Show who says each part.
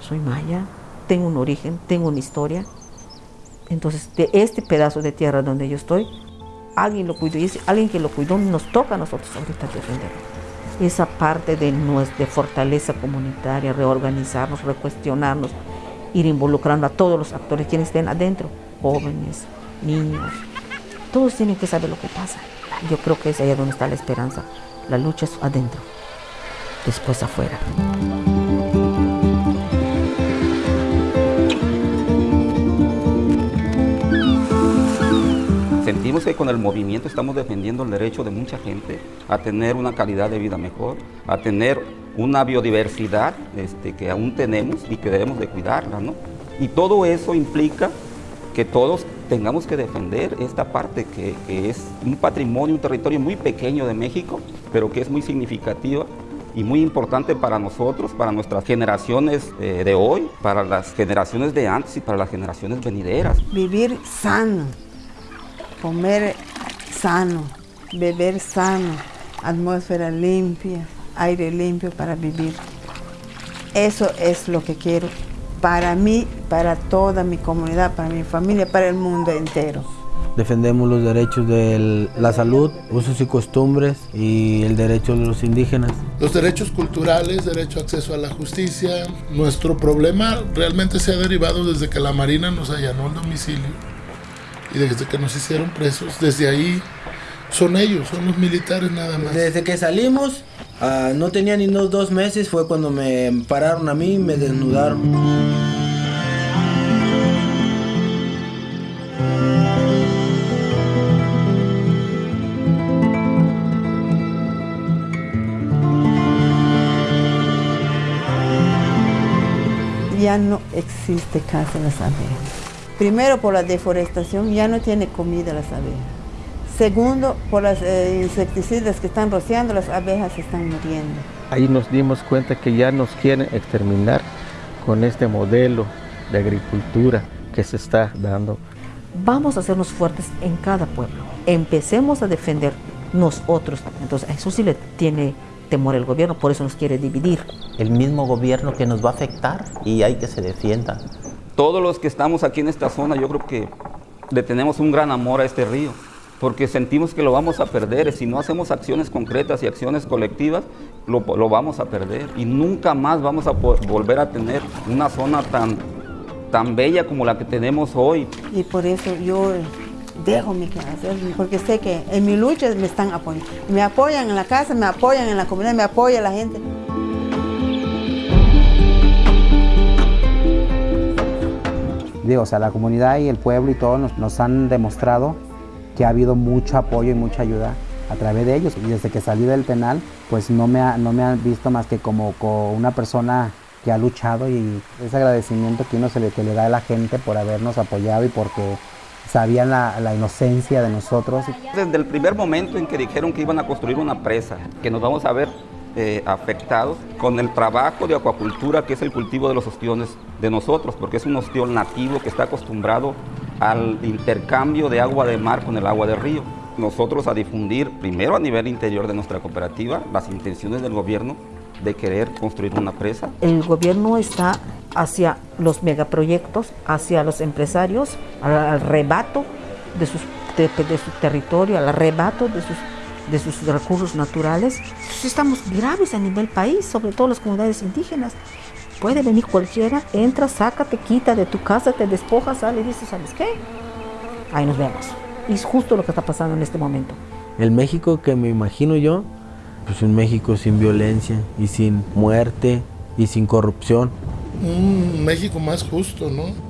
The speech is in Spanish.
Speaker 1: soy maya, tengo un origen, tengo una historia. Entonces, de este pedazo de tierra donde yo estoy, alguien lo cuidó y es alguien que lo cuidó nos toca a nosotros ahorita defenderlo. Esa parte de, de fortaleza comunitaria, reorganizarnos, recuestionarnos, ir involucrando a todos los actores quienes estén adentro, jóvenes, niños, todos tienen que saber lo que pasa. Yo creo que es ahí donde está la esperanza. La lucha es adentro, después afuera.
Speaker 2: Sentimos que con el movimiento estamos defendiendo el derecho de mucha gente a tener una calidad de vida mejor, a tener una biodiversidad este, que aún tenemos y que debemos de cuidarla, ¿no? Y todo eso implica que todos tengamos que defender esta parte que, es un patrimonio, un territorio muy pequeño de México, pero que es muy significativa y muy importante para nosotros, para nuestras generaciones eh, de hoy, para las generaciones de antes y para las generaciones venideras.
Speaker 3: Vivir sano, comer sano, beber sano, atmósfera limpia, aire limpio para vivir. Eso es lo que quiero para mí, para toda mi comunidad, para mi familia, para el mundo entero.
Speaker 4: Defendemos los derechos de la salud, usos y costumbres y el derecho de los indígenas.
Speaker 5: Los derechos culturales, derecho a acceso a la justicia. Nuestro problema realmente se ha derivado desde que la Marina nos allanó el domicilio y desde que nos hicieron presos, desde ahí son ellos, son los militares nada más.
Speaker 4: Desde que salimos, ah, no tenía ni unos dos meses, fue cuando me pararon a mí y me desnudaron.
Speaker 3: Ya no existe casa las abejas. Primero por la deforestación, ya no tiene comida las abejas. Segundo, por las eh, insecticidas que están rociando, las abejas se están muriendo.
Speaker 6: Ahí nos dimos cuenta que ya nos quieren exterminar con este modelo de agricultura que se está dando.
Speaker 1: Vamos a hacernos fuertes en cada pueblo. Empecemos a defender nosotros. Entonces, eso sí le tiene temor el gobierno, por eso nos quiere dividir.
Speaker 7: El mismo gobierno que nos va a afectar y hay que se defienda
Speaker 2: todos los que estamos aquí en esta zona, yo creo que le tenemos un gran amor a este río, porque sentimos que lo vamos a perder. Si no hacemos acciones concretas y acciones colectivas, lo, vamos a perder. Y nunca más vamos a volver a tener una zona tan, tan bella como la que tenemos hoy.
Speaker 3: Y por eso yo dejo mi casa, porque sé que en mi lucha me están apoyando. Me apoyan en la casa, me apoyan en la comunidad, me apoya la gente.
Speaker 8: O sea, la comunidad y el pueblo y todos nos, han demostrado que ha habido mucho apoyo y mucha ayuda a través de ellos. Y desde que salí del penal, pues no me, no me han visto más que como, una persona que ha luchado y ese agradecimiento que uno se le, le da a la gente por habernos apoyado y porque sabían la, la, inocencia de nosotros.
Speaker 2: Desde el primer momento en que dijeron que iban a construir una presa, que nos vamos a ver eh, afectados con el trabajo de acuacultura, que es el cultivo de los ostiones de nosotros, porque es un ostión nativo que está acostumbrado al intercambio de agua de mar con el agua de río. Nosotros a difundir, primero a nivel interior de nuestra cooperativa, las intenciones del gobierno de querer construir una presa.
Speaker 1: El gobierno está hacia los megaproyectos, hacia los empresarios, al, arrebato de, sus, de su territorio, al arrebato de sus de sus recursos naturales, pues estamos graves a nivel país, sobre todo las comunidades indígenas. Puede venir cualquiera, entra, saca, te quita de tu casa, te despoja, sale y dice, ¿sabes qué? Ahí nos vemos. Y es justo lo que está pasando en este momento.
Speaker 4: El México que me imagino yo, pues un México sin violencia y sin muerte y sin corrupción.
Speaker 5: Un México más justo, ¿no?